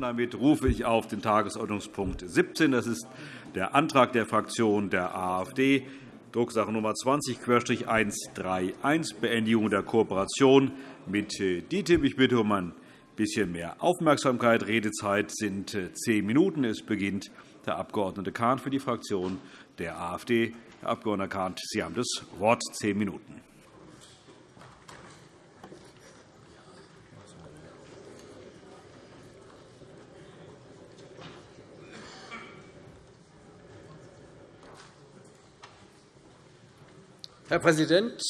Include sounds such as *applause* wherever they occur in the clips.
Damit rufe ich auf den Tagesordnungspunkt 17. Das ist der Antrag der Fraktion der AfD, Drucksache Nummer 20-131, Beendigung der Kooperation mit DITIB. Ich bitte um ein bisschen mehr Aufmerksamkeit. Redezeit sind zehn Minuten. Es beginnt der Abg. Kahn für die Fraktion der AfD. Herr Abg. Kahn, Sie haben das Wort. Zehn Minuten. Herr Präsident,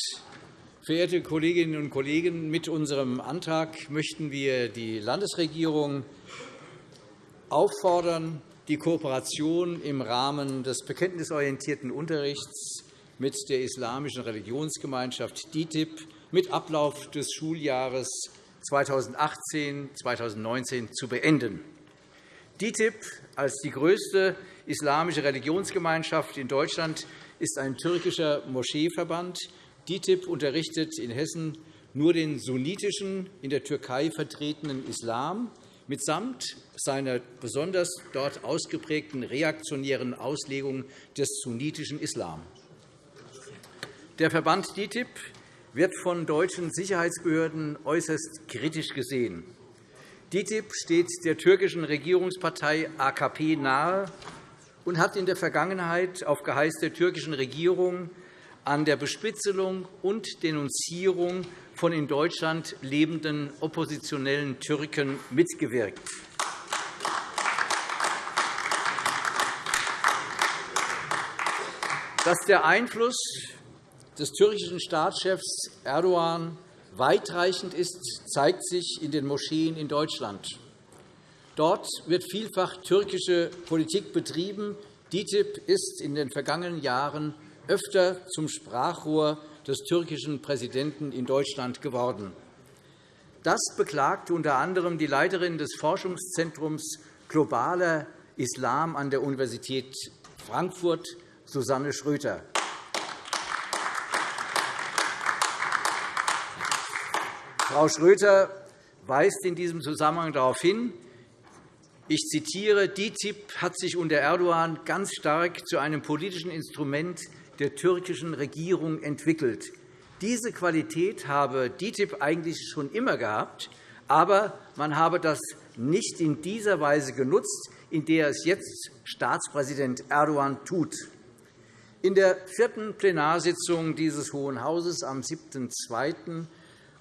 verehrte Kolleginnen und Kollegen! Mit unserem Antrag möchten wir die Landesregierung auffordern, die Kooperation im Rahmen des bekenntnisorientierten Unterrichts mit der Islamischen Religionsgemeinschaft DITIB mit Ablauf des Schuljahres 2018-2019 zu beenden. DITIB als die größte islamische Religionsgemeinschaft in Deutschland ist ein türkischer Moscheeverband. DITIB unterrichtet in Hessen nur den sunnitischen, in der Türkei vertretenen Islam mitsamt seiner besonders dort ausgeprägten reaktionären Auslegung des sunnitischen Islam. Der Verband DITIB wird von deutschen Sicherheitsbehörden äußerst kritisch gesehen. DITIB steht der türkischen Regierungspartei AKP nahe und hat in der Vergangenheit auf Geheiß der türkischen Regierung an der Bespitzelung und Denunzierung von in Deutschland lebenden oppositionellen Türken mitgewirkt. Dass der Einfluss des türkischen Staatschefs Erdogan weitreichend ist, zeigt sich in den Moscheen in Deutschland. Dort wird vielfach türkische Politik betrieben. DITIB ist in den vergangenen Jahren öfter zum Sprachrohr des türkischen Präsidenten in Deutschland geworden. Das beklagte unter anderem die Leiterin des Forschungszentrums Globaler Islam an der Universität Frankfurt, Susanne Schröter. Frau Schröter weist in diesem Zusammenhang darauf hin, ich zitiere, DITIB hat sich unter Erdogan ganz stark zu einem politischen Instrument der türkischen Regierung entwickelt. Diese Qualität habe DITIB eigentlich schon immer gehabt, aber man habe das nicht in dieser Weise genutzt, in der es jetzt Staatspräsident Erdogan tut. In der vierten Plenarsitzung dieses Hohen Hauses am 7.2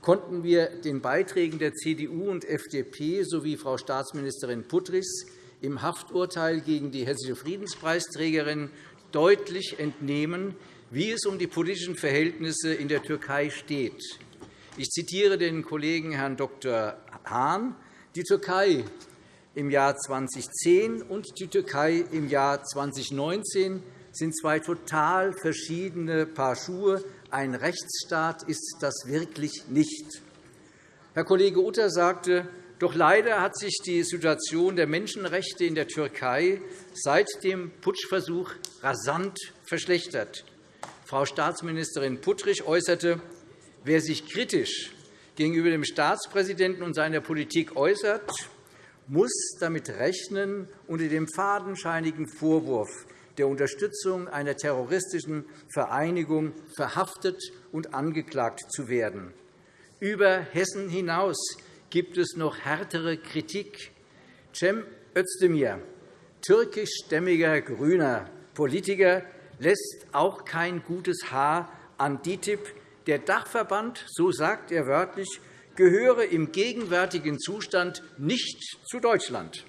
konnten wir den Beiträgen der CDU und FDP sowie Frau Staatsministerin Puttrichs im Hafturteil gegen die hessische Friedenspreisträgerin deutlich entnehmen, wie es um die politischen Verhältnisse in der Türkei steht. Ich zitiere den Kollegen Herrn Dr. Hahn. Die Türkei im Jahr 2010 und die Türkei im Jahr 2019 sind zwei total verschiedene Paar Schuhe, ein Rechtsstaat ist das wirklich nicht. Herr Kollege Utter sagte, doch leider hat sich die Situation der Menschenrechte in der Türkei seit dem Putschversuch rasant verschlechtert. Frau Staatsministerin Puttrich äußerte, wer sich kritisch gegenüber dem Staatspräsidenten und seiner Politik äußert, muss damit rechnen, unter dem fadenscheinigen Vorwurf der Unterstützung einer terroristischen Vereinigung verhaftet und angeklagt zu werden. Über Hessen hinaus gibt es noch härtere Kritik. Cem Özdemir, türkischstämmiger grüner Politiker, lässt auch kein gutes Haar an DITIB. Der Dachverband, so sagt er wörtlich, gehöre im gegenwärtigen Zustand nicht zu Deutschland.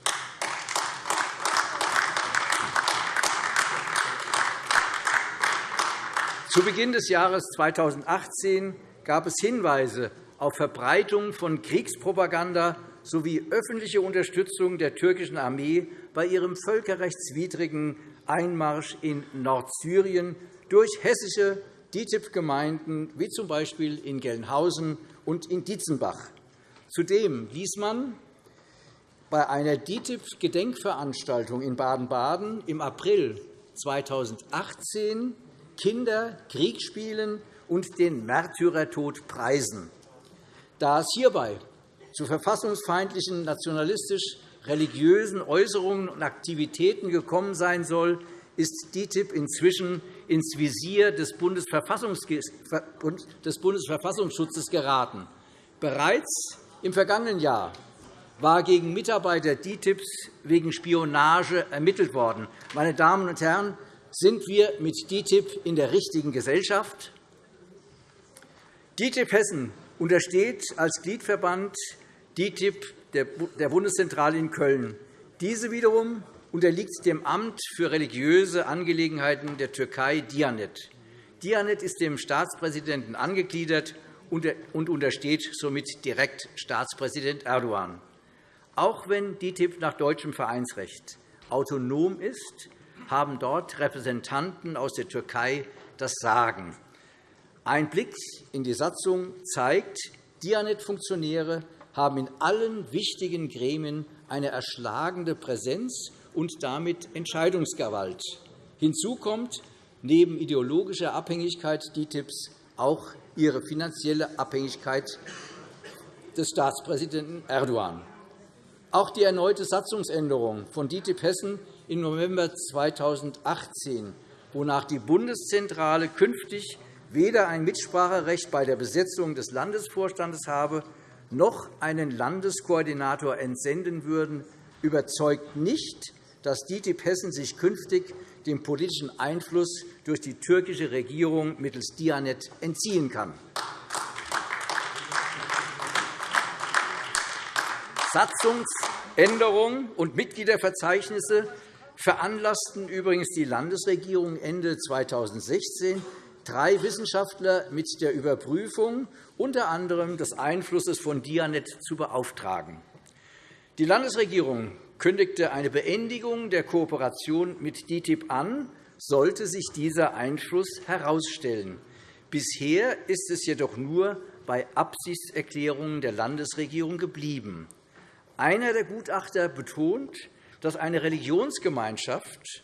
Zu Beginn des Jahres 2018 gab es Hinweise auf Verbreitung von Kriegspropaganda sowie öffentliche Unterstützung der türkischen Armee bei ihrem völkerrechtswidrigen Einmarsch in Nordsyrien durch hessische DITIB-Gemeinden, wie z. B. in Gelnhausen und in Dietzenbach. Zudem ließ man bei einer DITIB-Gedenkveranstaltung in Baden-Baden im April 2018 Kinder Krieg spielen und den Märtyrertod preisen. Da es hierbei zu verfassungsfeindlichen, nationalistisch religiösen Äußerungen und Aktivitäten gekommen sein soll, ist DITIB inzwischen ins Visier des Bundesverfassungsschutzes geraten. Bereits im vergangenen Jahr war gegen Mitarbeiter DITIBs wegen Spionage ermittelt worden. Meine Damen und Herren, sind wir mit DITIB in der richtigen Gesellschaft? DITIB Hessen untersteht als Gliedverband DITIB der Bundeszentrale in Köln. Diese wiederum unterliegt dem Amt für religiöse Angelegenheiten der Türkei Dianet. Dianet ist dem Staatspräsidenten angegliedert und untersteht somit direkt Staatspräsident Erdogan. Auch wenn DITIB nach deutschem Vereinsrecht autonom ist, haben dort Repräsentanten aus der Türkei das Sagen. Ein Blick in die Satzung zeigt, Dianet-Funktionäre haben in allen wichtigen Gremien eine erschlagende Präsenz und damit Entscheidungsgewalt. Hinzu kommt neben ideologischer Abhängigkeit DITIBs auch ihre finanzielle Abhängigkeit des Staatspräsidenten Erdogan. Auch die erneute Satzungsänderung von DITIB Hessen im November 2018, wonach die Bundeszentrale künftig weder ein Mitspracherecht bei der Besetzung des Landesvorstandes habe, noch einen Landeskoordinator entsenden würden, überzeugt nicht, dass DITIB Hessen sich künftig dem politischen Einfluss durch die türkische Regierung mittels Dianet entziehen kann. Satzungsänderungen und Mitgliederverzeichnisse veranlassten übrigens die Landesregierung Ende 2016, drei Wissenschaftler mit der Überprüfung unter anderem des Einflusses von Dianet zu beauftragen. Die Landesregierung kündigte eine Beendigung der Kooperation mit DITIB an, sollte sich dieser Einfluss herausstellen. Bisher ist es jedoch nur bei Absichtserklärungen der Landesregierung geblieben. Einer der Gutachter betont, dass eine Religionsgemeinschaft,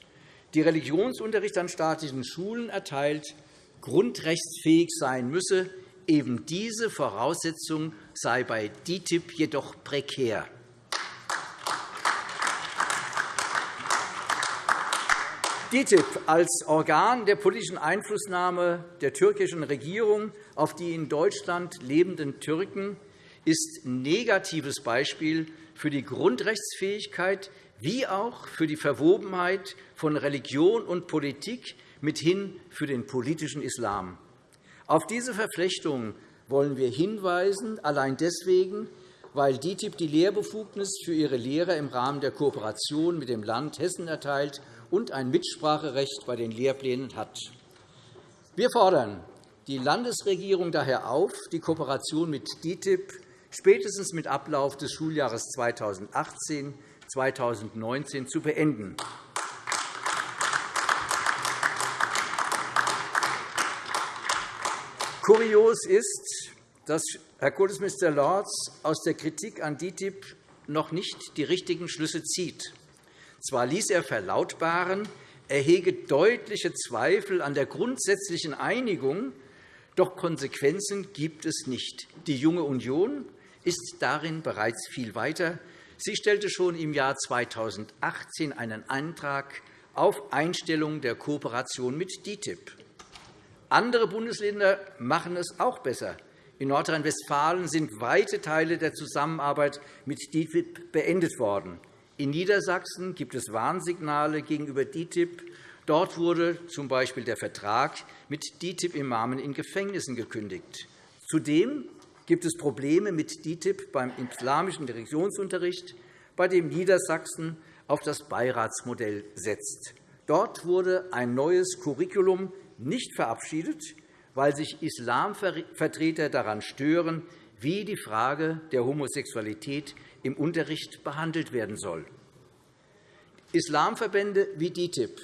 die Religionsunterricht an staatlichen Schulen erteilt, grundrechtsfähig sein müsse. Eben diese Voraussetzung sei bei DITIB jedoch prekär. DITIB als Organ der politischen Einflussnahme der türkischen Regierung auf die in Deutschland lebenden Türken ist ein negatives Beispiel für die Grundrechtsfähigkeit wie auch für die Verwobenheit von Religion und Politik mithin für den politischen Islam. Auf diese Verflechtung wollen wir hinweisen, allein deswegen, weil DITIB die Lehrbefugnis für ihre Lehrer im Rahmen der Kooperation mit dem Land Hessen erteilt und ein Mitspracherecht bei den Lehrplänen hat. Wir fordern die Landesregierung daher auf, die Kooperation mit DITIB spätestens mit Ablauf des Schuljahres 2018 2019 zu beenden. Kurios ist, dass Herr Kultusminister Lorz aus der Kritik an DITIB noch nicht die richtigen Schlüsse zieht. Zwar ließ er verlautbaren, er hege deutliche Zweifel an der grundsätzlichen Einigung, doch Konsequenzen gibt es nicht. Die Junge Union ist darin bereits viel weiter. Sie stellte schon im Jahr 2018 einen Antrag auf Einstellung der Kooperation mit DITIB. Andere Bundesländer machen es auch besser. In Nordrhein-Westfalen sind weite Teile der Zusammenarbeit mit DITIB beendet worden. In Niedersachsen gibt es Warnsignale gegenüber DITIB. Dort wurde z. B. der Vertrag mit DITIB-Imamen in Gefängnissen gekündigt. Zudem gibt es Probleme mit DITIB beim islamischen Religionsunterricht, bei dem Niedersachsen auf das Beiratsmodell setzt. Dort wurde ein neues Curriculum nicht verabschiedet, weil sich Islamvertreter daran stören, wie die Frage der Homosexualität im Unterricht behandelt werden soll. Islamverbände wie DITIB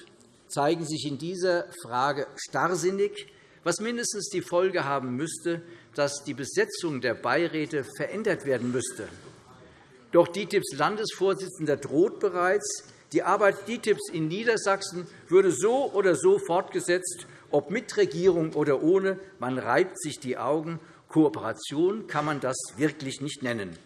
zeigen sich in dieser Frage starrsinnig, was mindestens die Folge haben müsste, dass die Besetzung der Beiräte verändert werden müsste. Doch DITIBs Landesvorsitzender droht bereits, die Arbeit DITIBs in Niedersachsen würde so oder so fortgesetzt, ob mit Regierung oder ohne. Man reibt sich die Augen. Kooperation kann man das wirklich nicht nennen.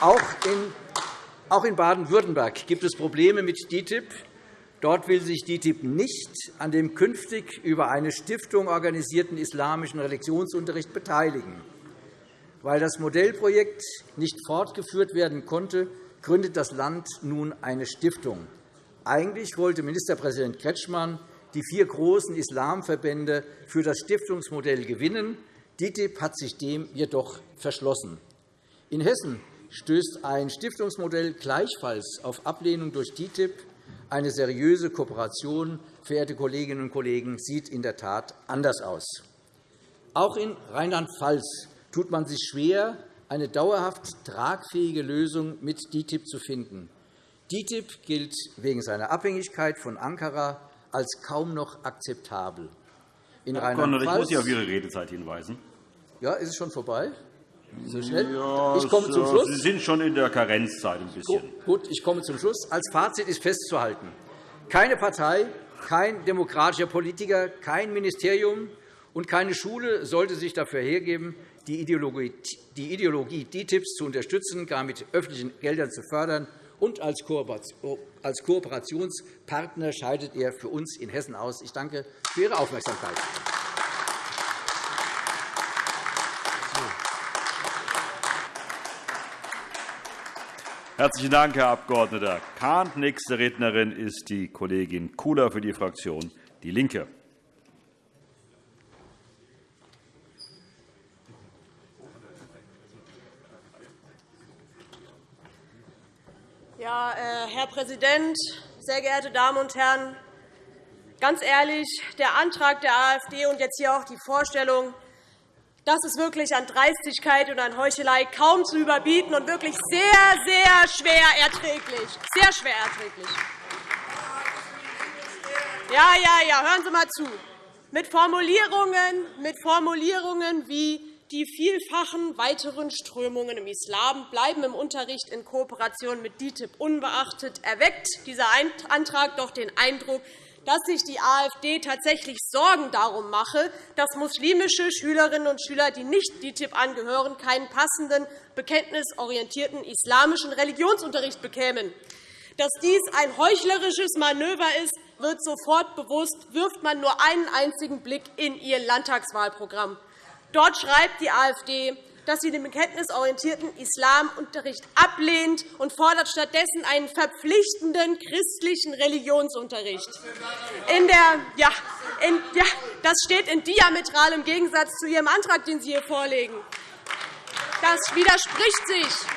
Auch in Baden-Württemberg gibt es Probleme mit DITIB. Dort will sich DITIB nicht an dem künftig über eine Stiftung organisierten islamischen Religionsunterricht beteiligen. Weil das Modellprojekt nicht fortgeführt werden konnte, gründet das Land nun eine Stiftung. Eigentlich wollte Ministerpräsident Kretschmann die vier großen Islamverbände für das Stiftungsmodell gewinnen. DITIB hat sich dem jedoch verschlossen. In Hessen stößt ein Stiftungsmodell gleichfalls auf Ablehnung durch DITIB. Eine seriöse Kooperation, verehrte Kolleginnen und Kollegen, sieht in der Tat anders aus. Auch in Rheinland-Pfalz tut man sich schwer, eine dauerhaft tragfähige Lösung mit DITIB zu finden. DITIB gilt wegen seiner Abhängigkeit von Ankara als kaum noch akzeptabel. In Herr Abgeordneter, ich muss Sie auf Ihre Redezeit hinweisen. Ja, ist es schon vorbei? So schnell? Ja, ich komme zum Schluss. Sie sind schon in der Karenzzeit ein bisschen. Gut, ich komme zum Schluss. Als Fazit ist festzuhalten, keine Partei, kein demokratischer Politiker, kein Ministerium und keine Schule sollte sich dafür hergeben, die Ideologie, die Ideologie DTIPs zu unterstützen, gar mit öffentlichen Geldern zu fördern. Und als Kooperationspartner scheidet er für uns in Hessen aus. Ich danke für Ihre Aufmerksamkeit. Herzlichen Dank, Herr Abg. Kahn. Nächste Rednerin ist die Kollegin Kula für die Fraktion DIE LINKE. Ja, äh, Herr Präsident, sehr geehrte Damen und Herren! Ganz ehrlich, der Antrag der AfD und jetzt hier auch die Vorstellung, das ist wirklich an Dreistigkeit und an Heuchelei kaum zu überbieten und wirklich sehr, sehr schwer erträglich. Sehr schwer erträglich. Ja, ja, ja, hören Sie einmal zu. Mit Formulierungen, mit Formulierungen wie die vielfachen weiteren Strömungen im Islam bleiben im Unterricht in Kooperation mit DITIB unbeachtet, erweckt dieser Antrag doch den Eindruck, dass sich die AfD tatsächlich Sorgen darum mache, dass muslimische Schülerinnen und Schüler, die nicht DITIB angehören, keinen passenden, bekenntnisorientierten islamischen Religionsunterricht bekämen. Dass dies ein heuchlerisches Manöver ist, wird sofort bewusst, wirft man nur einen einzigen Blick in ihr Landtagswahlprogramm. Dort schreibt die AfD, dass sie den bekenntnisorientierten Islamunterricht ablehnt und fordert stattdessen einen verpflichtenden christlichen Religionsunterricht. In der, ja, in, ja, das steht in diametralem Gegensatz zu Ihrem Antrag, den Sie hier vorlegen. Das widerspricht sich.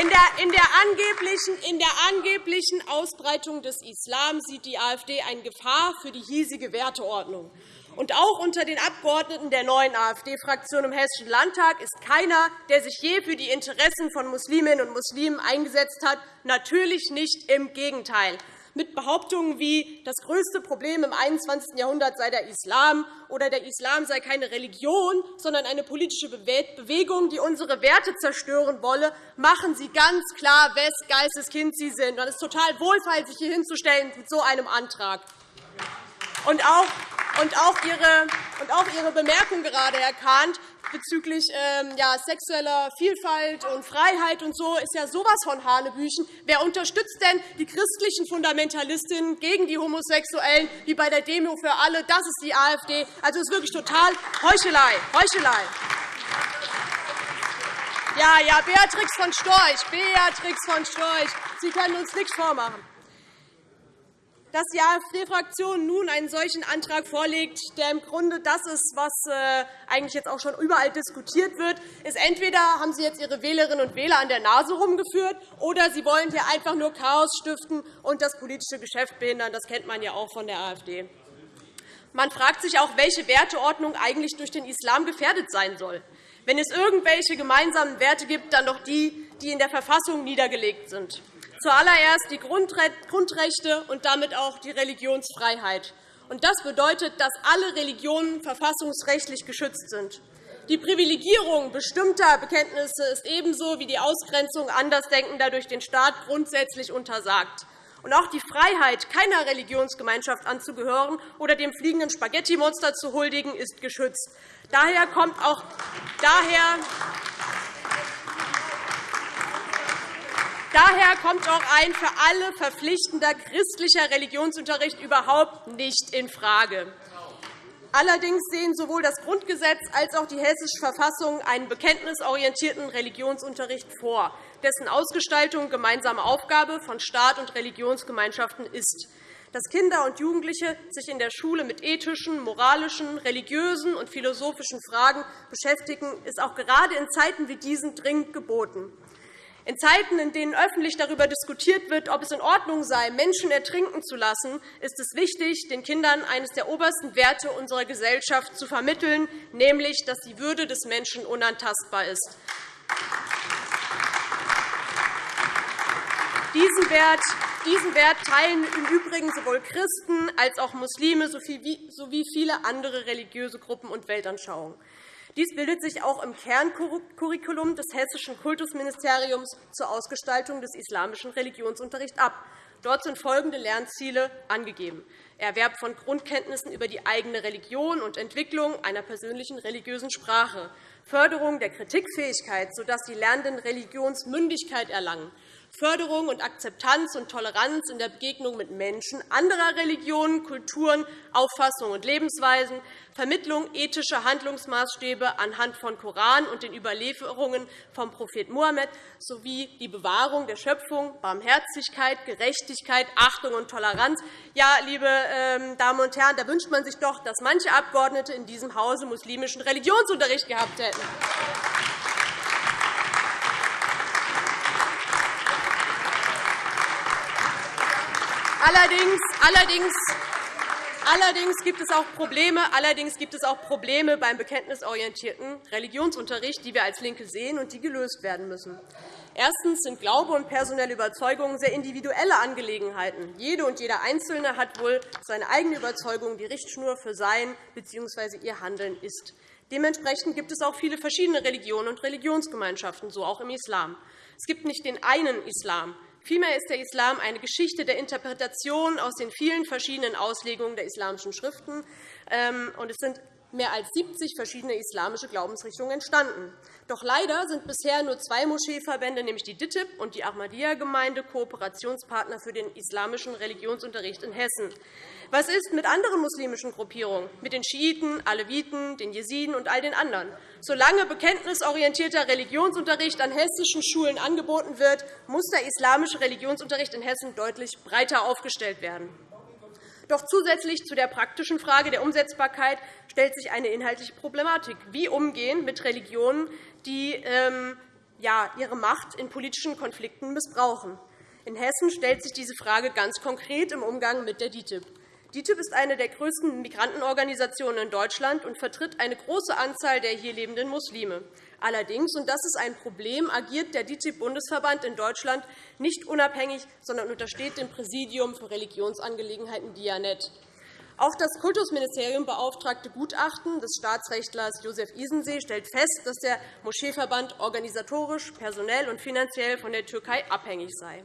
In der, in, der angeblichen, in der angeblichen Ausbreitung des Islam sieht die AfD eine Gefahr für die hiesige Werteordnung. Und auch unter den Abgeordneten der neuen AfD-Fraktion im Hessischen Landtag ist keiner, der sich je für die Interessen von Musliminnen und Muslimen eingesetzt hat. Natürlich nicht, im Gegenteil. Mit Behauptungen wie, das größte Problem im 21. Jahrhundert sei der Islam oder der Islam sei keine Religion, sondern eine politische Bewegung, die unsere Werte zerstören wolle, machen Sie ganz klar, wes Geisteskind Sie sind. Es ist total wohlfeil, sich hier hinzustellen mit so einem Antrag. Und auch und auch Ihre, und auch Ihre Bemerkung gerade, Herr Kahn, bezüglich ähm, ja, sexueller Vielfalt und Freiheit und so ist ja sowas von Hanebüchen. Wer unterstützt denn die christlichen Fundamentalistinnen gegen die Homosexuellen, wie bei der Demo für alle? Das ist die AfD. Also, ist wirklich total Heuchelei. Heuchelei. Ja, ja, Beatrix von Storch, Beatrix von Storch, Sie können uns nichts vormachen. Dass die AfD-Fraktion nun einen solchen Antrag vorlegt, der im Grunde das ist, was äh, eigentlich jetzt auch schon überall diskutiert wird, ist entweder haben Sie jetzt Ihre Wählerinnen und Wähler an der Nase herumgeführt, oder Sie wollen hier einfach nur Chaos stiften und das politische Geschäft behindern. Das kennt man ja auch von der AfD. Man fragt sich auch, welche Werteordnung eigentlich durch den Islam gefährdet sein soll. Wenn es irgendwelche gemeinsamen Werte gibt, dann doch die, die in der Verfassung niedergelegt sind. Zuallererst die Grundrechte und damit auch die Religionsfreiheit. Das bedeutet, dass alle Religionen verfassungsrechtlich geschützt sind. Die Privilegierung bestimmter Bekenntnisse ist ebenso wie die Ausgrenzung Andersdenkender durch den Staat grundsätzlich untersagt. Und auch die Freiheit, keiner Religionsgemeinschaft anzugehören oder dem fliegenden Spaghetti-Monster zu huldigen, ist geschützt. Daher kommt auch, daher, Daher kommt auch ein für alle verpflichtender christlicher Religionsunterricht überhaupt nicht infrage. Allerdings sehen sowohl das Grundgesetz als auch die Hessische Verfassung einen bekenntnisorientierten Religionsunterricht vor, dessen Ausgestaltung gemeinsame Aufgabe von Staat und Religionsgemeinschaften ist. Dass Kinder und Jugendliche sich in der Schule mit ethischen, moralischen, religiösen und philosophischen Fragen beschäftigen, ist auch gerade in Zeiten wie diesen dringend geboten. In Zeiten, in denen öffentlich darüber diskutiert wird, ob es in Ordnung sei, Menschen ertrinken zu lassen, ist es wichtig, den Kindern eines der obersten Werte unserer Gesellschaft zu vermitteln, nämlich, dass die Würde des Menschen unantastbar ist. Diesen Wert, diesen Wert teilen im Übrigen sowohl Christen als auch Muslime sowie viele andere religiöse Gruppen und Weltanschauungen. Dies bildet sich auch im Kerncurriculum des Hessischen Kultusministeriums zur Ausgestaltung des islamischen Religionsunterrichts ab. Dort sind folgende Lernziele angegeben. Erwerb von Grundkenntnissen über die eigene Religion und Entwicklung einer persönlichen religiösen Sprache, Förderung der Kritikfähigkeit, sodass die Lernenden Religionsmündigkeit erlangen, Förderung und Akzeptanz und Toleranz in der Begegnung mit Menschen anderer Religionen, Kulturen, Auffassungen und Lebensweisen, Vermittlung ethischer Handlungsmaßstäbe anhand von Koran und den Überlieferungen vom Prophet Mohammed sowie die Bewahrung der Schöpfung, Barmherzigkeit, Gerechtigkeit, Achtung und Toleranz. Ja, liebe ähm, Damen und Herren, da wünscht man sich doch, dass manche Abgeordnete in diesem Hause muslimischen Religionsunterricht gehabt hätten. Allerdings, allerdings, allerdings, gibt es auch Probleme, allerdings gibt es auch Probleme beim bekenntnisorientierten Religionsunterricht, die wir als LINKE sehen und die gelöst werden müssen. Erstens sind Glaube und personelle Überzeugungen sehr individuelle Angelegenheiten. Jede und jeder Einzelne hat wohl seine eigene Überzeugung, die Richtschnur für sein bzw. ihr Handeln ist. Dementsprechend gibt es auch viele verschiedene Religionen und Religionsgemeinschaften, so auch im Islam. Es gibt nicht den einen Islam. Vielmehr ist der Islam eine Geschichte der Interpretation aus den vielen verschiedenen Auslegungen der islamischen Schriften. Ähm, es sind mehr als 70 verschiedene islamische Glaubensrichtungen entstanden. Doch leider sind bisher nur zwei Moscheeverbände, nämlich die DITIB und die Ahmadiyya-Gemeinde, Kooperationspartner für den islamischen Religionsunterricht in Hessen. Was ist mit anderen muslimischen Gruppierungen, mit den Schiiten, Aleviten, den Jesiden und all den anderen? Solange bekenntnisorientierter Religionsunterricht an hessischen Schulen angeboten wird, muss der islamische Religionsunterricht in Hessen deutlich breiter aufgestellt werden. Doch zusätzlich zu der praktischen Frage der Umsetzbarkeit stellt sich eine inhaltliche Problematik. Wie umgehen mit Religionen, die ähm, ihre Macht in politischen Konflikten missbrauchen? In Hessen stellt sich diese Frage ganz konkret im Umgang mit der DITIB. DITIB ist eine der größten Migrantenorganisationen in Deutschland und vertritt eine große Anzahl der hier lebenden Muslime. Allerdings, und das ist ein Problem, agiert der DITIB-Bundesverband in Deutschland nicht unabhängig, sondern untersteht dem Präsidium für Religionsangelegenheiten DIANET. Auch das Kultusministerium beauftragte Gutachten des Staatsrechtlers Josef Isensee stellt fest, dass der Moscheeverband organisatorisch, personell und finanziell von der Türkei abhängig sei.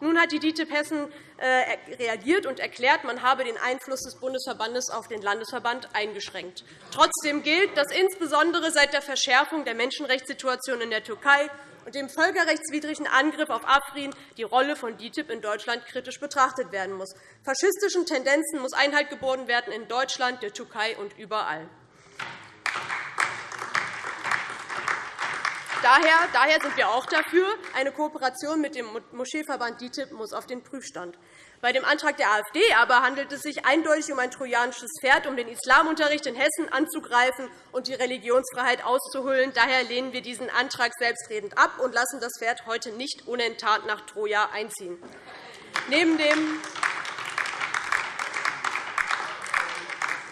Nun hat die DITIB Hessen äh, reagiert und erklärt, man habe den Einfluss des Bundesverbandes auf den Landesverband eingeschränkt. Trotzdem gilt, dass insbesondere seit der Verschärfung der Menschenrechtssituation in der Türkei und dem völkerrechtswidrigen Angriff auf Afrin die Rolle von DITIB in Deutschland kritisch betrachtet werden muss. Faschistischen Tendenzen muss Einhalt geboten werden in Deutschland, der Türkei und überall. Daher, daher sind wir auch dafür. Eine Kooperation mit dem Moscheeverband DITIB muss auf den Prüfstand. Bei dem Antrag der AfD aber handelt es sich eindeutig um ein trojanisches Pferd, um den Islamunterricht in Hessen anzugreifen und die Religionsfreiheit auszuhöhlen. Daher lehnen wir diesen Antrag selbstredend ab und lassen das Pferd heute nicht unenttarnt nach Troja einziehen. Neben dem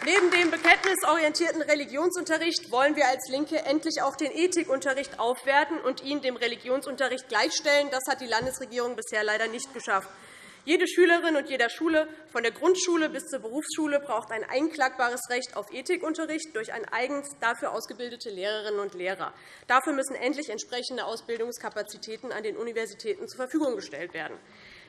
Neben dem bekenntnisorientierten Religionsunterricht wollen wir als LINKE endlich auch den Ethikunterricht aufwerten und ihn dem Religionsunterricht gleichstellen. Das hat die Landesregierung bisher leider nicht geschafft. Jede Schülerin und jeder Schule, von der Grundschule bis zur Berufsschule, braucht ein einklagbares Recht auf Ethikunterricht durch ein eigens dafür ausgebildete Lehrerinnen und Lehrer. Dafür müssen endlich entsprechende Ausbildungskapazitäten an den Universitäten zur Verfügung gestellt werden.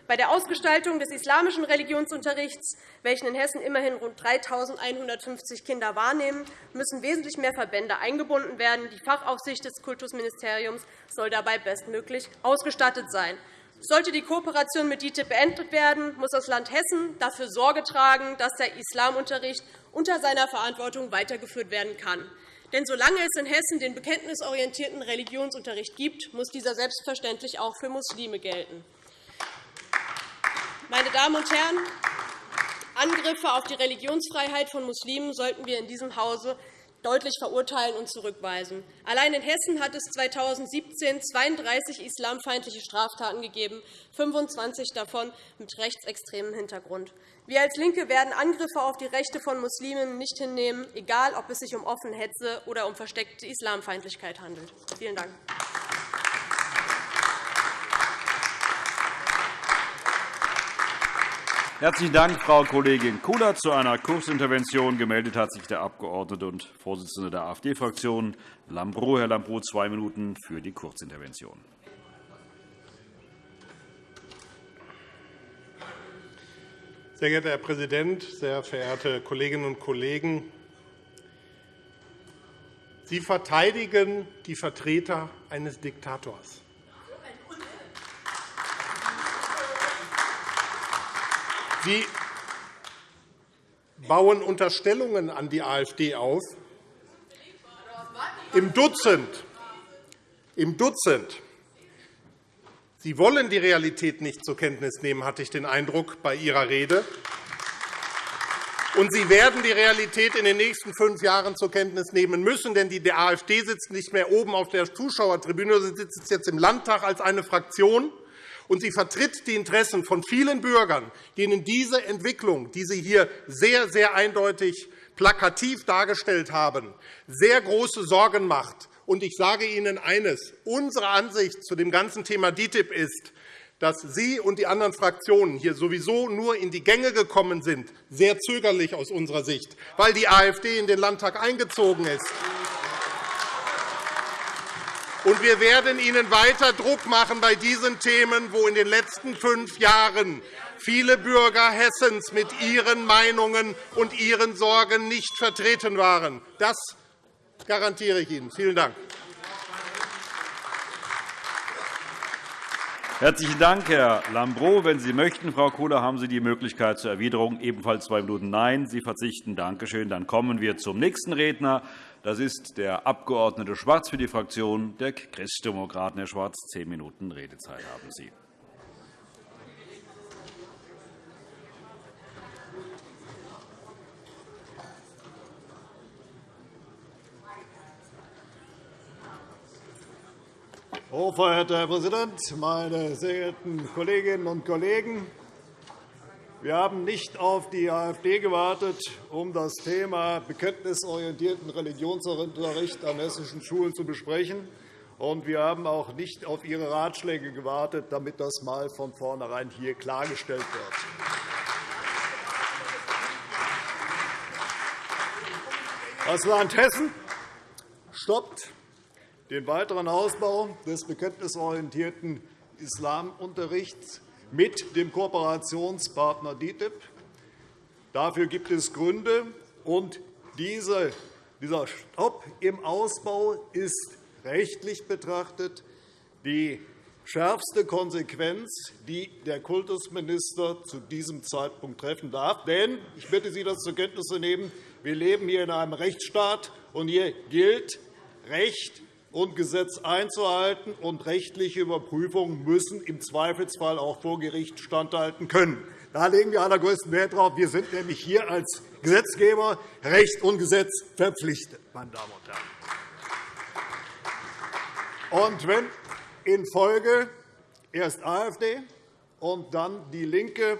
Bei der Ausgestaltung des islamischen Religionsunterrichts, welchen in Hessen immerhin rund 3.150 Kinder wahrnehmen, müssen wesentlich mehr Verbände eingebunden werden. Die Fachaufsicht des Kultusministeriums soll dabei bestmöglich ausgestattet sein. Sollte die Kooperation mit DITIB beendet werden, muss das Land Hessen dafür Sorge tragen, dass der Islamunterricht unter seiner Verantwortung weitergeführt werden kann. Denn solange es in Hessen den bekenntnisorientierten Religionsunterricht gibt, muss dieser selbstverständlich auch für Muslime gelten. Meine Damen und Herren, Angriffe auf die Religionsfreiheit von Muslimen sollten wir in diesem Hause deutlich verurteilen und zurückweisen. Allein in Hessen hat es 2017 32 islamfeindliche Straftaten gegeben, 25 davon mit rechtsextremem Hintergrund. Wir als LINKE werden Angriffe auf die Rechte von Muslimen nicht hinnehmen, egal ob es sich um offene Hetze oder um versteckte Islamfeindlichkeit handelt. Vielen Dank. Herzlichen Dank, Frau Kollegin Kudert. Zu einer Kurzintervention gemeldet hat sich der Abgeordnete und Vorsitzende der AfD-Fraktion Lambrou. Herr Lambrou, zwei Minuten für die Kurzintervention. Sehr geehrter Herr Präsident, sehr verehrte Kolleginnen und Kollegen! Sie verteidigen die Vertreter eines Diktators. Sie bauen Unterstellungen an die AfD auf. Im Dutzend. Im Dutzend. Sie wollen die Realität nicht zur Kenntnis nehmen, hatte ich den Eindruck bei Ihrer Rede. Und Sie werden die Realität in den nächsten fünf Jahren zur Kenntnis nehmen müssen, denn die AfD sitzt nicht mehr oben auf der Zuschauertribüne, sie sitzt jetzt im Landtag als eine Fraktion und sie vertritt die Interessen von vielen Bürgern, denen diese Entwicklung, die Sie hier sehr, sehr eindeutig plakativ dargestellt haben, sehr große Sorgen macht. Und ich sage Ihnen eines. Unsere Ansicht zu dem ganzen Thema DITIB ist, dass Sie und die anderen Fraktionen hier sowieso nur in die Gänge gekommen sind, sehr zögerlich aus unserer Sicht, weil die AfD in den Landtag eingezogen ist. Und wir werden Ihnen weiter Druck machen bei diesen Themen, wo in den letzten fünf Jahren viele Bürger Hessens mit ihren Meinungen und ihren Sorgen nicht vertreten waren. Das garantiere ich Ihnen. Vielen Dank. Herzlichen Dank, Herr Lambrou. Wenn Sie möchten, Frau Kohler, haben Sie die Möglichkeit zur Erwiderung. Ebenfalls zwei Minuten Nein. Sie verzichten. Danke schön. Dann kommen wir zum nächsten Redner. Das ist der Abg. Schwarz für die Fraktion der Christdemokraten. Herr Schwarz, zehn Minuten Redezeit haben Sie. Hochverehrter Herr Präsident, meine sehr geehrten Kolleginnen und Kollegen! Wir haben nicht auf die AfD gewartet, um das Thema bekenntnisorientierten Religionsunterricht an hessischen Schulen zu besprechen. Und wir haben auch nicht auf Ihre Ratschläge gewartet, damit das einmal von vornherein hier klargestellt wird. Das Land Hessen stoppt den weiteren Ausbau des bekenntnisorientierten Islamunterrichts mit dem Kooperationspartner DITIB. Dafür gibt es Gründe. Und dieser Stopp im Ausbau ist rechtlich betrachtet die schärfste Konsequenz, die der Kultusminister zu diesem Zeitpunkt treffen darf. Denn ich bitte Sie, das zur Kenntnis zu nehmen. Wir leben hier in einem Rechtsstaat, und hier gilt Recht und Gesetz einzuhalten, und rechtliche Überprüfungen müssen im Zweifelsfall auch vor Gericht standhalten können. Da legen wir allergrößten Wert darauf. Wir sind nämlich hier als Gesetzgeber Recht und Gesetz verpflichtet. Meine Damen und Herren. Und wenn in Folge erst AfD und dann DIE LINKE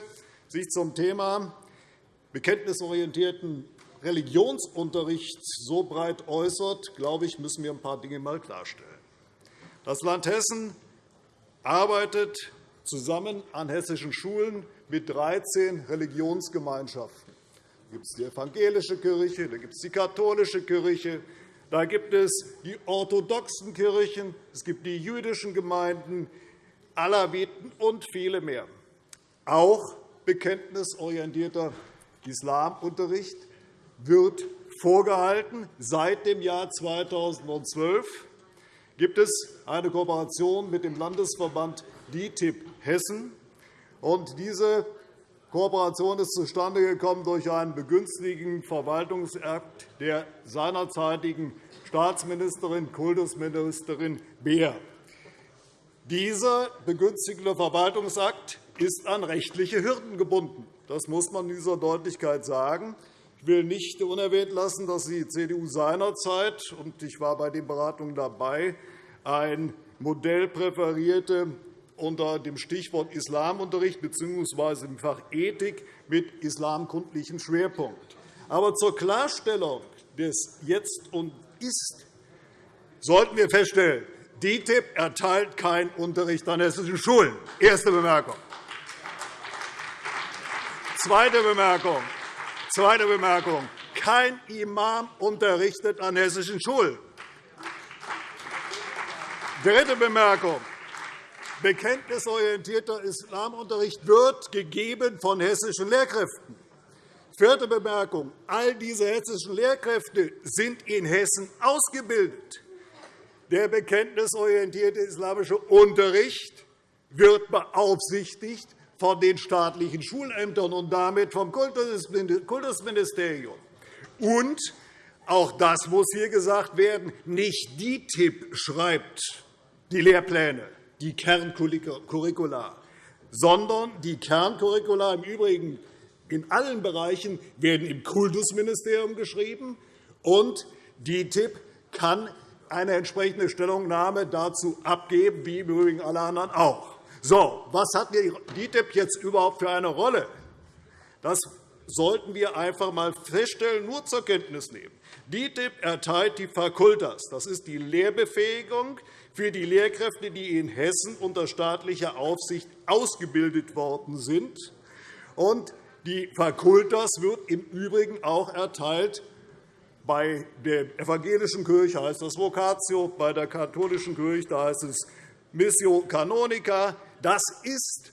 sich zum Thema bekenntnisorientierten Religionsunterrichts so breit äußert, glaube ich, müssen wir ein paar Dinge einmal klarstellen. Das Land Hessen arbeitet zusammen an hessischen Schulen mit 13 Religionsgemeinschaften. Da gibt es die evangelische Kirche, da gibt es die katholische Kirche, da gibt es die orthodoxen Kirchen, es gibt die jüdischen Gemeinden, Alawiten und viele mehr. auch bekenntnisorientierter Islamunterricht wird vorgehalten. Seit dem Jahr 2012 gibt es eine Kooperation mit dem Landesverband DITIB Hessen. Diese Kooperation ist zustande gekommen durch einen begünstigenden Verwaltungsakt der seinerzeitigen Staatsministerin, Kultusministerin Beer. Dieser begünstigende Verwaltungsakt ist an rechtliche Hürden gebunden. Das muss man in dieser Deutlichkeit sagen. Ich will nicht unerwähnt lassen, dass die CDU seinerzeit, und ich war bei den Beratungen dabei, ein Modell präferierte, unter dem Stichwort Islamunterricht bzw. im Fach Ethik mit islamkundlichem Schwerpunkt. Aber zur Klarstellung des Jetzt und Ist sollten wir feststellen, DITIB erteilt keinen Unterricht an hessischen Schulen. Erste Bemerkung. Zweite Bemerkung. Zweite Bemerkung. Kein Imam unterrichtet an hessischen Schulen. Dritte Bemerkung. Bekenntnisorientierter Islamunterricht wird gegeben von hessischen Lehrkräften. Vierte Bemerkung. All diese hessischen Lehrkräfte sind in Hessen ausgebildet. Der bekenntnisorientierte islamische Unterricht wird beaufsichtigt von den staatlichen Schulämtern und damit vom Kultusministerium. Und auch das muss hier gesagt werden, nicht die TIP schreibt die Lehrpläne die Kerncurricula, sondern die Kerncurricula im Übrigen in allen Bereichen werden im Kultusministerium geschrieben, und die DITIB kann eine entsprechende Stellungnahme dazu abgeben, wie im Übrigen alle anderen auch. So, was hat die DITIB jetzt überhaupt für eine Rolle? Das sollten wir einfach einmal feststellen, nur zur Kenntnis nehmen. DITIB erteilt die Fakultas. Das ist die Lehrbefähigung für die Lehrkräfte, die in Hessen unter staatlicher Aufsicht ausgebildet worden sind. die Fakultas wird im Übrigen auch erteilt bei der evangelischen Kirche heißt das Vocatio, bei der katholischen Kirche heißt es Missio Canonica. Das ist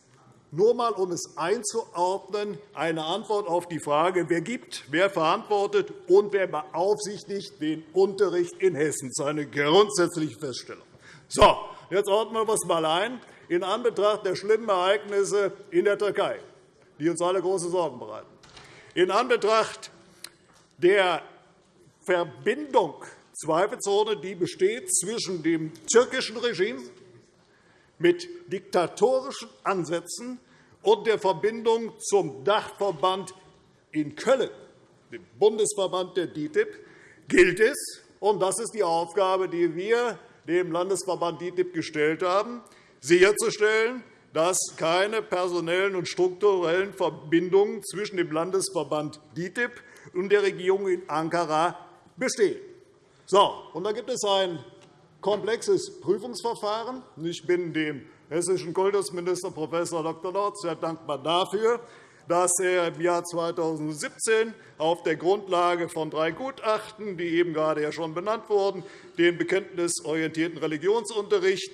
nur einmal, um es einzuordnen, eine Antwort auf die Frage, wer gibt, wer verantwortet und wer beaufsichtigt den Unterricht in Hessen. Das ist eine grundsätzliche Feststellung. So, jetzt ordnen wir es einmal ein. In Anbetracht der schlimmen Ereignisse in der Türkei, die uns alle große Sorgen bereiten, in Anbetracht der Verbindung zweifelsohne, die besteht zwischen dem türkischen Regime mit diktatorischen Ansätzen und der Verbindung zum Dachverband in Köln, dem Bundesverband der DITIB, gilt es, und das ist die Aufgabe, die wir dem Landesverband DITIB gestellt haben, sicherzustellen, dass keine personellen und strukturellen Verbindungen zwischen dem Landesverband DITIB und der Regierung in Ankara bestehen. So, und da gibt es ein komplexes Prüfungsverfahren. Ich bin dem hessischen Kultusminister Prof. Dr. Lorz sehr dankbar dafür, dass er im Jahr 2017 auf der Grundlage von drei Gutachten, die eben gerade schon benannt wurden, den bekenntnisorientierten Religionsunterricht,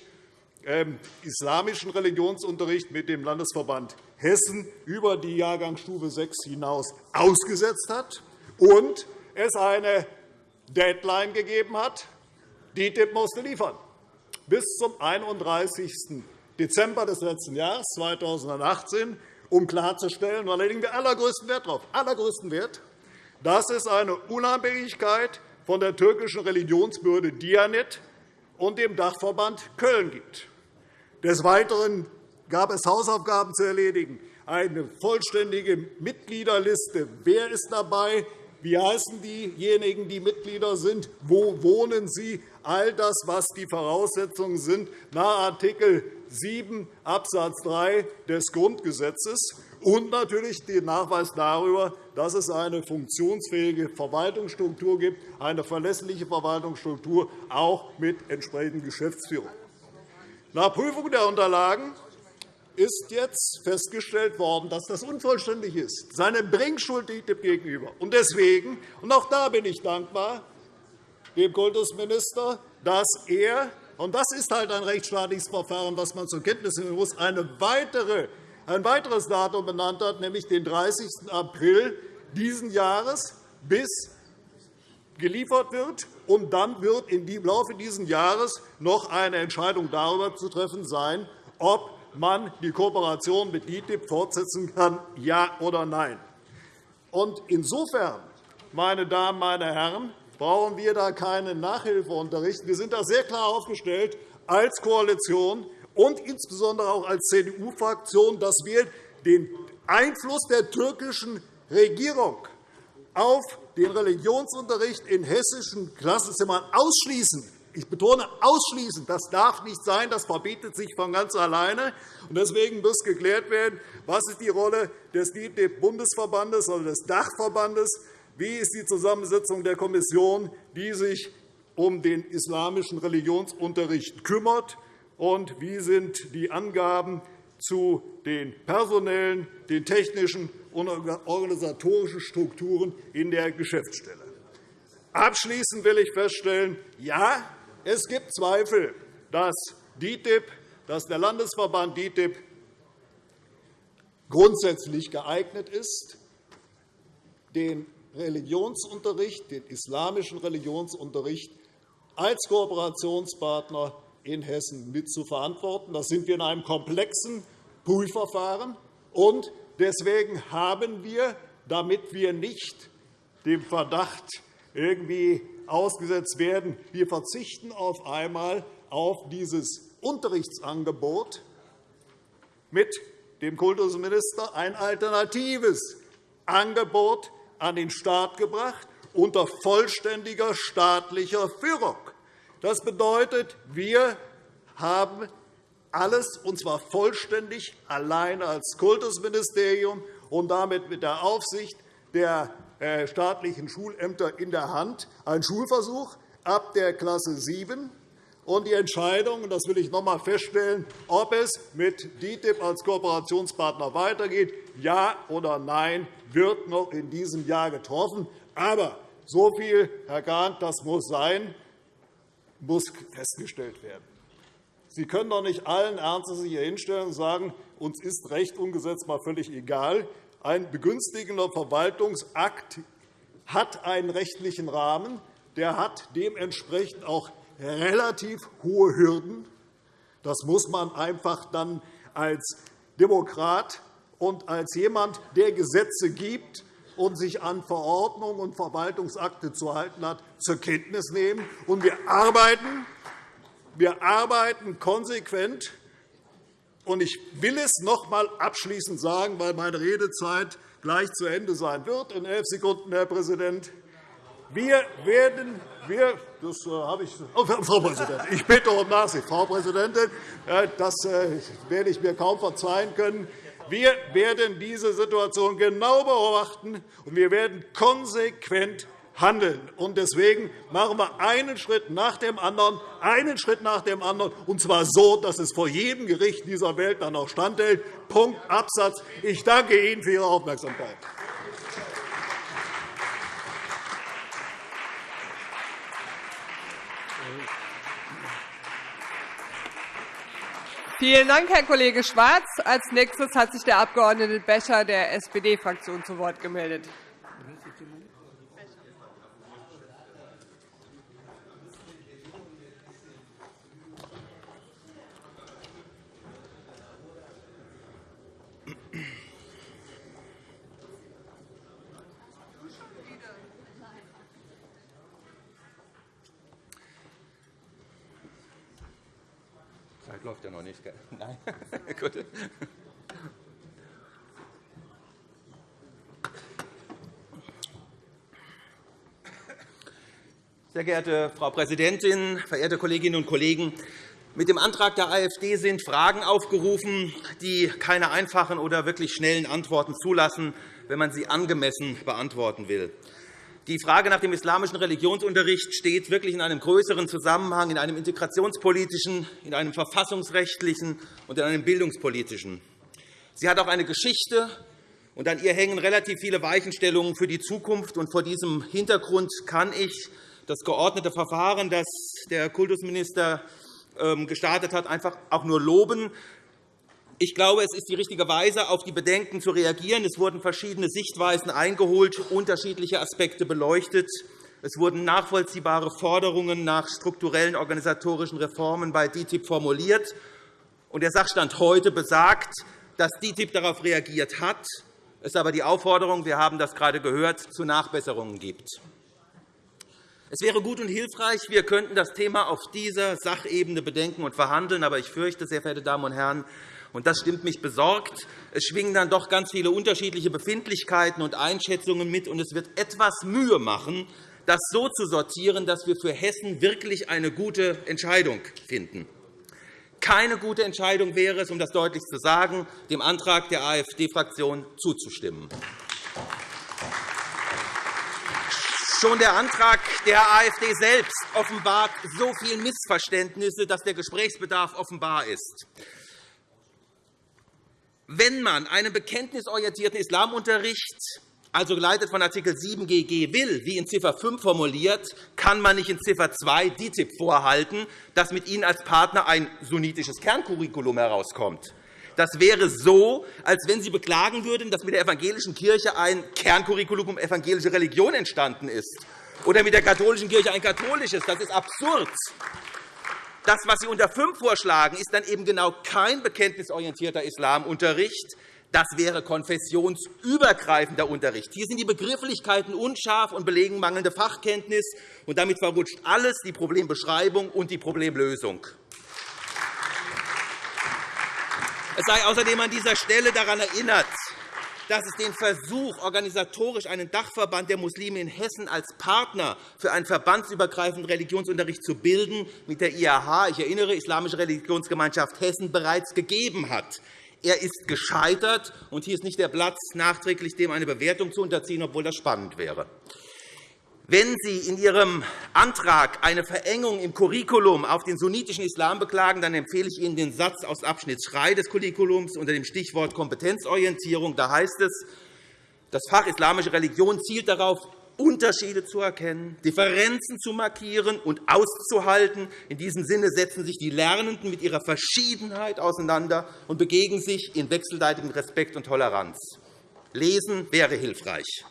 äh, islamischen Religionsunterricht mit dem Landesverband Hessen über die Jahrgangsstufe 6 hinaus ausgesetzt hat und es eine Deadline gegeben hat, DITIB musste liefern. Bis zum 31. Dezember des letzten Jahres 2018 um klarzustellen, da legen wir allergrößten Wert darauf, allergrößten Wert, dass es eine Unabhängigkeit von der türkischen Religionsbehörde Dianet und dem Dachverband Köln gibt. Des Weiteren gab es Hausaufgaben zu erledigen, eine vollständige Mitgliederliste. Wer ist dabei? Wie heißen diejenigen, die Mitglieder sind? Wo wohnen sie? All das, was die Voraussetzungen sind nach Art. 7 Abs. 3 des Grundgesetzes und natürlich den Nachweis darüber, dass es eine funktionsfähige Verwaltungsstruktur gibt, eine verlässliche Verwaltungsstruktur, auch mit entsprechender Geschäftsführung. Nach Prüfung der Unterlagen ist jetzt festgestellt worden, dass das unvollständig ist, seine Bringschuld DITIB gegenüber. Und deswegen, und auch da bin ich dankbar dem Kultusminister, dass er und das ist halt ein rechtsstaatliches Verfahren, das man zur Kenntnis nehmen muss, eine weitere ein weiteres Datum benannt hat, nämlich den 30. April dieses Jahres, bis geliefert wird. Und dann wird im Laufe dieses Jahres noch eine Entscheidung darüber zu treffen sein, ob man die Kooperation mit DITIB fortsetzen kann, ja oder nein. Und insofern, meine Damen, meine Herren, brauchen wir da keinen Nachhilfeunterricht. Wir sind da sehr klar aufgestellt als Koalition und insbesondere auch als CDU-Fraktion, dass wir den Einfluss der türkischen Regierung auf den Religionsunterricht in hessischen Klassenzimmern ausschließen. Ich betone ausschließen. Das darf nicht sein. Das verbietet sich von ganz alleine. Deswegen muss geklärt werden, was ist die Rolle des DITIB-Bundesverbandes oder des Dachverbandes wie ist die Zusammensetzung der Kommission, die sich um den islamischen Religionsunterricht kümmert? Und wie sind die Angaben zu den personellen, den technischen und organisatorischen Strukturen in der Geschäftsstelle? Abschließend will ich feststellen, ja, es gibt Zweifel, dass DITIB, dass der Landesverband DITIB grundsätzlich geeignet ist, den Religionsunterricht, den islamischen Religionsunterricht als Kooperationspartner in Hessen mit zu verantworten. Das sind wir in einem komplexen Prüfverfahren. Und deswegen haben wir, damit wir nicht dem Verdacht irgendwie ausgesetzt werden, wir verzichten auf einmal auf dieses Unterrichtsangebot mit dem Kultusminister ein alternatives Angebot an den Staat gebracht unter vollständiger staatlicher Führung. Das bedeutet, wir haben alles, und zwar vollständig alleine als Kultusministerium und damit mit der Aufsicht der staatlichen Schulämter in der Hand, ein Schulversuch ab der Klasse 7 und die Entscheidung, das will ich noch einmal feststellen, ob es mit DITIB als Kooperationspartner weitergeht, ja oder nein, wird noch in diesem Jahr getroffen. Aber so viel, Herr Kahn, das muss sein, muss festgestellt werden. Sie können doch nicht allen Ernstes hier hinstellen und sagen, uns ist Recht umgesetzt mal völlig egal. Ein begünstigender Verwaltungsakt hat einen rechtlichen Rahmen. Der hat dementsprechend auch relativ hohe Hürden. Das muss man einfach dann als Demokrat und als jemand, der Gesetze gibt und sich an Verordnungen und Verwaltungsakte zu halten hat, zur Kenntnis nehmen. Und wir arbeiten, wir arbeiten konsequent. Und ich will es noch einmal abschließend sagen, weil meine Redezeit gleich zu Ende sein wird. In elf Sekunden, Herr Präsident. Wir werden wir, das äh, habe ich, oh, Frau Präsidentin, ich bitte um Nachsicht, Frau Präsidentin, äh, das äh, werde ich mir kaum verzeihen können. Wir werden diese Situation genau beobachten, und wir werden konsequent handeln. Deswegen machen wir einen Schritt nach dem anderen, einen Schritt nach dem anderen, und zwar so, dass es vor jedem Gericht dieser Welt dann auch standhält. Punkt, Absatz. Ich danke Ihnen für Ihre Aufmerksamkeit. Vielen Dank, Herr Kollege Schwarz. Als nächstes hat sich der Abg. Becher der SPD-Fraktion zu Wort gemeldet. Läuft ja noch nicht. Gell? *laughs* Nein. *laughs* Gut. Sehr geehrte Frau Präsidentin, verehrte Kolleginnen und Kollegen! Mit dem Antrag der AfD sind Fragen aufgerufen, die keine einfachen oder wirklich schnellen Antworten zulassen, wenn man sie angemessen beantworten will. Die Frage nach dem islamischen Religionsunterricht steht wirklich in einem größeren Zusammenhang, in einem integrationspolitischen, in einem verfassungsrechtlichen und in einem bildungspolitischen. Sie hat auch eine Geschichte, und an ihr hängen relativ viele Weichenstellungen für die Zukunft. vor diesem Hintergrund kann ich das geordnete Verfahren, das der Kultusminister ähm, gestartet hat, einfach auch nur loben. Ich glaube, es ist die richtige Weise, auf die Bedenken zu reagieren. Es wurden verschiedene Sichtweisen eingeholt, unterschiedliche Aspekte beleuchtet. Es wurden nachvollziehbare Forderungen nach strukturellen organisatorischen Reformen bei DITIB formuliert. Der Sachstand heute besagt, dass DITIB darauf reagiert hat, es aber die Aufforderung, wir haben das gerade gehört, zu Nachbesserungen gibt. Es wäre gut und hilfreich, wir könnten das Thema auf dieser Sachebene bedenken und verhandeln. Aber ich fürchte, sehr verehrte Damen und Herren, und das stimmt mich besorgt, es schwingen dann doch ganz viele unterschiedliche Befindlichkeiten und Einschätzungen mit, und es wird etwas Mühe machen, das so zu sortieren, dass wir für Hessen wirklich eine gute Entscheidung finden. Keine gute Entscheidung wäre es, um das deutlich zu sagen, dem Antrag der AfD-Fraktion zuzustimmen. Schon der Antrag der AfD selbst offenbart so viele Missverständnisse, dass der Gesprächsbedarf offenbar ist. Wenn man einen bekenntnisorientierten Islamunterricht also geleitet von Art. 7 GG will, wie in Ziffer 5 formuliert, kann man nicht in Ziffer 2 DITIB vorhalten, dass mit ihnen als Partner ein sunnitisches Kerncurriculum herauskommt. Das wäre so, als wenn Sie beklagen würden, dass mit der evangelischen Kirche ein Kerncurriculum um evangelische Religion entstanden ist oder mit der katholischen Kirche ein katholisches. Das ist absurd. Das, was Sie unter 5 vorschlagen, ist dann eben genau kein bekenntnisorientierter Islamunterricht, das wäre konfessionsübergreifender Unterricht. Hier sind die Begrifflichkeiten unscharf und belegen mangelnde Fachkenntnis. und Damit verrutscht alles, die Problembeschreibung und die Problemlösung. Es sei außerdem an dieser Stelle daran erinnert, dass es den Versuch, organisatorisch einen Dachverband der Muslime in Hessen als Partner für einen verbandsübergreifenden Religionsunterricht zu bilden, mit der IAH, ich erinnere, Islamische Religionsgemeinschaft Hessen, bereits gegeben hat. Er ist gescheitert, und hier ist nicht der Platz, nachträglich dem eine Bewertung zu unterziehen, obwohl das spannend wäre. Wenn Sie in Ihrem Antrag eine Verengung im Curriculum auf den sunnitischen Islam beklagen, dann empfehle ich Ihnen den Satz aus Abschnitt 3 des Curriculums unter dem Stichwort Kompetenzorientierung. Da heißt es, das Fach Islamische Religion zielt darauf, Unterschiede zu erkennen, Differenzen zu markieren und auszuhalten. In diesem Sinne setzen sich die Lernenden mit ihrer Verschiedenheit auseinander und begegnen sich in wechselseitigem Respekt und Toleranz. Lesen wäre hilfreich.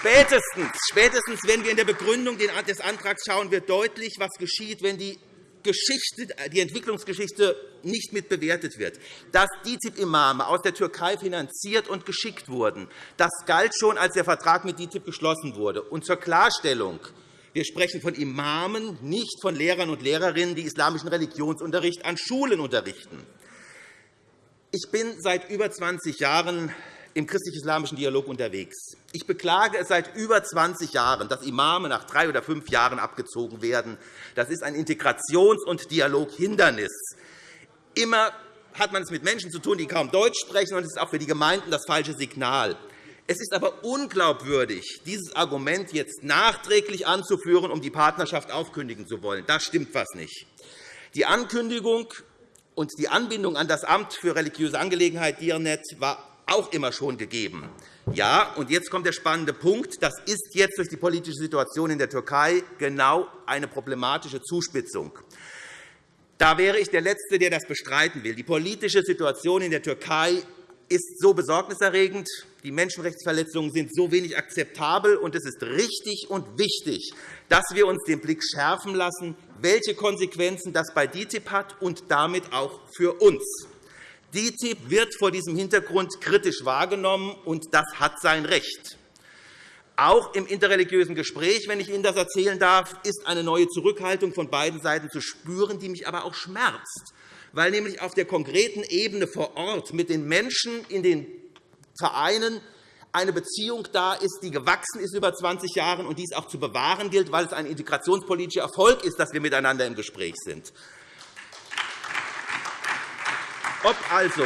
Spätestens, spätestens, wenn wir in der Begründung des Antrags schauen, wird deutlich, was geschieht, wenn die Geschichte, die Entwicklungsgeschichte nicht mit bewertet wird. Dass DITIB-Imame aus der Türkei finanziert und geschickt wurden, das galt schon, als der Vertrag mit DITIB geschlossen wurde. Und zur Klarstellung. Wir sprechen von Imamen, nicht von Lehrern und Lehrerinnen, die islamischen Religionsunterricht an Schulen unterrichten. Ich bin seit über 20 Jahren im christlich-islamischen Dialog unterwegs. Ich beklage es seit über 20 Jahren, dass Imame nach drei oder fünf Jahren abgezogen werden. Das ist ein Integrations- und Dialoghindernis. Immer hat man es mit Menschen zu tun, die kaum Deutsch sprechen, und es ist auch für die Gemeinden das falsche Signal. Es ist aber unglaubwürdig, dieses Argument jetzt nachträglich anzuführen, um die Partnerschaft aufkündigen zu wollen. Da stimmt etwas nicht. Die Ankündigung und die Anbindung an das Amt für religiöse Angelegenheiten DIRNET war auch immer schon gegeben. Ja, und jetzt kommt der spannende Punkt. Das ist jetzt durch die politische Situation in der Türkei genau eine problematische Zuspitzung. Da wäre ich der Letzte, der das bestreiten will. Die politische Situation in der Türkei ist so besorgniserregend, die Menschenrechtsverletzungen sind so wenig akzeptabel, und es ist richtig und wichtig, dass wir uns den Blick schärfen lassen, welche Konsequenzen das bei DITIB hat und damit auch für uns. DITIB wird vor diesem Hintergrund kritisch wahrgenommen, und das hat sein Recht. Auch im interreligiösen Gespräch, wenn ich Ihnen das erzählen darf, ist eine neue Zurückhaltung von beiden Seiten zu spüren, die mich aber auch schmerzt, weil nämlich auf der konkreten Ebene vor Ort mit den Menschen in den Vereinen eine Beziehung da ist, die gewachsen ist über 20 Jahre und dies auch zu bewahren gilt, weil es ein integrationspolitischer Erfolg ist, dass wir miteinander im Gespräch sind. Ob also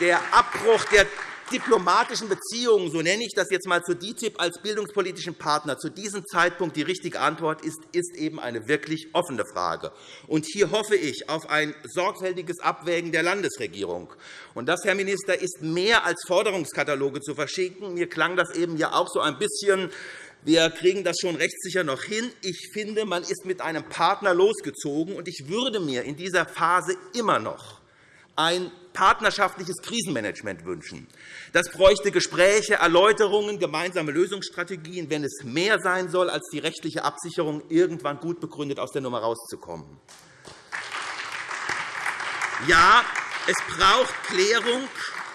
der Abbruch der diplomatischen Beziehungen, so nenne ich das jetzt einmal, zu DITIB als bildungspolitischen Partner zu diesem Zeitpunkt die richtige Antwort ist, ist eben eine wirklich offene Frage. Und hier hoffe ich auf ein sorgfältiges Abwägen der Landesregierung. Und das, Herr Minister, ist mehr als Forderungskataloge zu verschicken. Mir klang das eben ja auch so ein bisschen Wir kriegen das schon rechtssicher noch hin. Ich finde, man ist mit einem Partner losgezogen, und ich würde mir in dieser Phase immer noch ein partnerschaftliches Krisenmanagement wünschen. Das bräuchte Gespräche, Erläuterungen, gemeinsame Lösungsstrategien, wenn es mehr sein soll als die rechtliche Absicherung, irgendwann gut begründet aus der Nummer herauszukommen. Ja, es braucht Klärung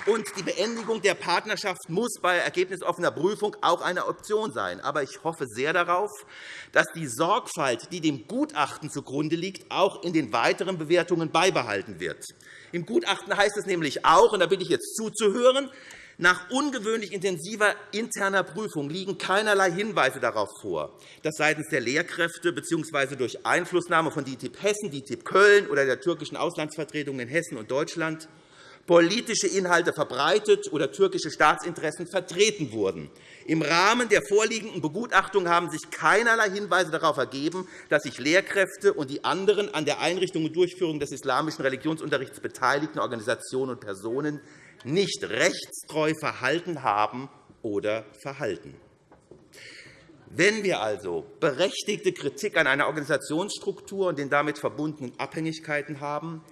und die Beendigung der Partnerschaft muss bei ergebnisoffener Prüfung auch eine Option sein. Aber ich hoffe sehr darauf, dass die Sorgfalt, die dem Gutachten zugrunde liegt, auch in den weiteren Bewertungen beibehalten wird. Im Gutachten heißt es nämlich auch, und da bitte ich jetzt zuzuhören, nach ungewöhnlich intensiver interner Prüfung liegen keinerlei Hinweise darauf vor, dass seitens der Lehrkräfte bzw. durch Einflussnahme von DITIB Hessen, DITIB Köln oder der türkischen Auslandsvertretung in Hessen und Deutschland politische Inhalte verbreitet oder türkische Staatsinteressen vertreten wurden. Im Rahmen der vorliegenden Begutachtung haben sich keinerlei Hinweise darauf ergeben, dass sich Lehrkräfte und die anderen an der Einrichtung und Durchführung des islamischen Religionsunterrichts beteiligten Organisationen und Personen nicht rechtstreu verhalten haben oder verhalten. Wenn wir also berechtigte Kritik an einer Organisationsstruktur und den damit verbundenen Abhängigkeiten haben,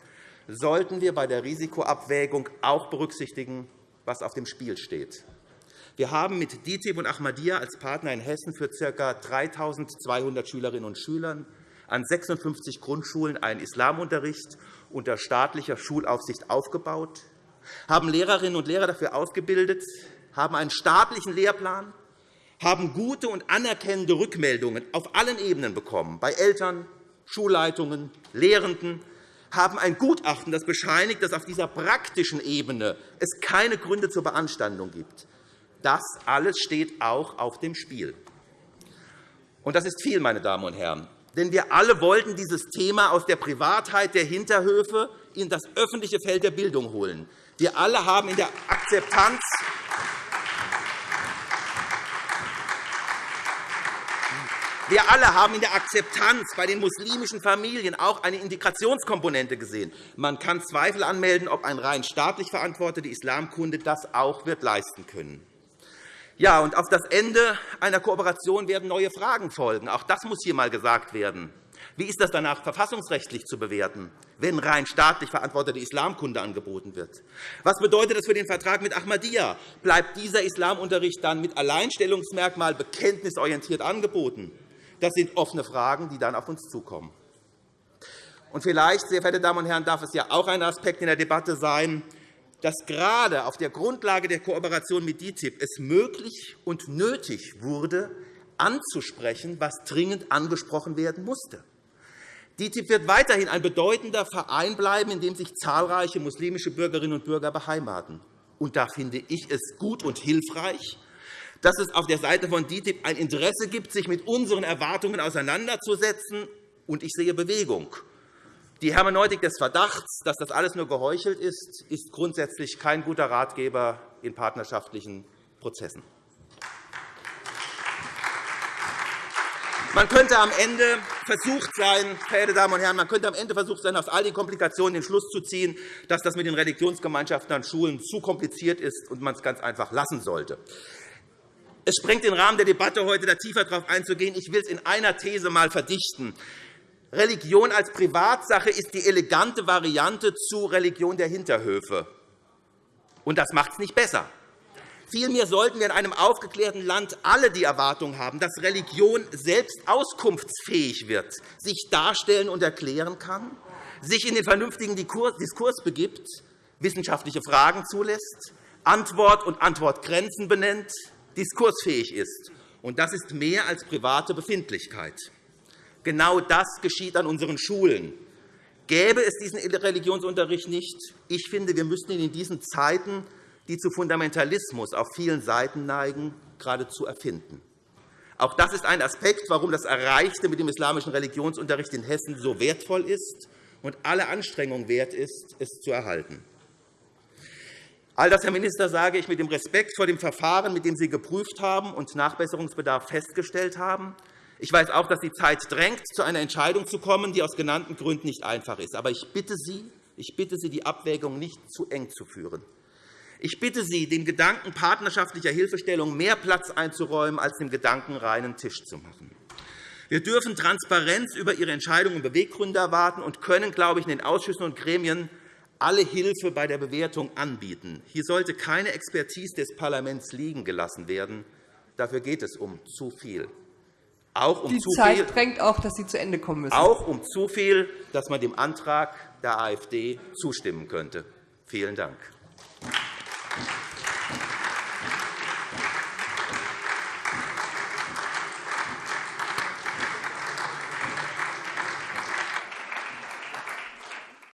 sollten wir bei der Risikoabwägung auch berücksichtigen, was auf dem Spiel steht. Wir haben mit DITIB und Ahmadiyya als Partner in Hessen für ca. 3.200 Schülerinnen und Schüler an 56 Grundschulen einen Islamunterricht unter staatlicher Schulaufsicht aufgebaut, haben Lehrerinnen und Lehrer dafür ausgebildet, haben einen staatlichen Lehrplan, haben gute und anerkennende Rückmeldungen auf allen Ebenen bekommen, bei Eltern, Schulleitungen, Lehrenden, haben ein Gutachten, das bescheinigt, dass auf dieser praktischen Ebene es keine Gründe zur Beanstandung gibt. Das alles steht auch auf dem Spiel. Und das ist viel, meine Damen und Herren. Denn wir alle wollten dieses Thema aus der Privatheit der Hinterhöfe in das öffentliche Feld der Bildung holen. Wir alle haben in der Akzeptanz Wir alle haben in der Akzeptanz bei den muslimischen Familien auch eine Integrationskomponente gesehen. Man kann Zweifel anmelden, ob ein rein staatlich verantwortete Islamkunde das auch wird leisten können. Ja, und auf das Ende einer Kooperation werden neue Fragen folgen. Auch das muss hier einmal gesagt werden. Wie ist das danach verfassungsrechtlich zu bewerten, wenn rein staatlich verantwortete Islamkunde angeboten wird? Was bedeutet das für den Vertrag mit Ahmadiyya? Bleibt dieser Islamunterricht dann mit Alleinstellungsmerkmal bekenntnisorientiert angeboten? Das sind offene Fragen, die dann auf uns zukommen. Und vielleicht, sehr verehrte Damen und Herren, darf es ja auch ein Aspekt in der Debatte sein, dass gerade auf der Grundlage der Kooperation mit DITIB es möglich und nötig wurde, anzusprechen, was dringend angesprochen werden musste. DITIB wird weiterhin ein bedeutender Verein bleiben, in dem sich zahlreiche muslimische Bürgerinnen und Bürger beheimaten. Und da finde ich es gut und hilfreich, dass es auf der Seite von DITIB ein Interesse gibt, sich mit unseren Erwartungen auseinanderzusetzen. Und ich sehe Bewegung. Die Hermeneutik des Verdachts, dass das alles nur geheuchelt ist, ist grundsätzlich kein guter Ratgeber in partnerschaftlichen Prozessen. Man könnte am Ende versucht sein, verehrte Damen und Herren, man könnte am Ende versucht sein, aus all den Komplikationen den Schluss zu ziehen, dass das mit den Religionsgemeinschaften an Schulen zu kompliziert ist und man es ganz einfach lassen sollte. Es sprengt den Rahmen der Debatte heute, da tiefer darauf einzugehen. Ich will es in einer These einmal verdichten. Religion als Privatsache ist die elegante Variante zu Religion der Hinterhöfe. Und das macht es nicht besser. Vielmehr sollten wir in einem aufgeklärten Land alle die Erwartung haben, dass Religion selbst auskunftsfähig wird, sich darstellen und erklären kann, sich in den vernünftigen Diskurs begibt, wissenschaftliche Fragen zulässt, Antwort und Antwortgrenzen benennt, diskursfähig ist. Und das ist mehr als private Befindlichkeit. Genau das geschieht an unseren Schulen. Gäbe es diesen Religionsunterricht nicht, ich finde, wir müssten ihn in diesen Zeiten, die zu Fundamentalismus auf vielen Seiten neigen, geradezu erfinden. Auch das ist ein Aspekt, warum das Erreichte mit dem islamischen Religionsunterricht in Hessen so wertvoll ist und alle Anstrengungen wert ist, es zu erhalten. All das, Herr Minister, sage ich mit dem Respekt vor dem Verfahren, mit dem Sie geprüft haben und Nachbesserungsbedarf festgestellt haben. Ich weiß auch, dass die Zeit drängt, zu einer Entscheidung zu kommen, die aus genannten Gründen nicht einfach ist. Aber ich bitte Sie, ich bitte Sie die Abwägung nicht zu eng zu führen. Ich bitte Sie, dem Gedanken partnerschaftlicher Hilfestellung mehr Platz einzuräumen, als dem Gedanken reinen Tisch zu machen. Wir dürfen Transparenz über Ihre Entscheidungen und Beweggründe erwarten und können, glaube ich, in den Ausschüssen und Gremien alle Hilfe bei der Bewertung anbieten. Hier sollte keine Expertise des Parlaments liegen gelassen werden. Dafür geht es um zu viel. Auch um Die zu Zeit viel, drängt auch, dass Sie zu Ende kommen müssen. Auch um zu viel, dass man dem Antrag der AfD zustimmen könnte. Vielen Dank.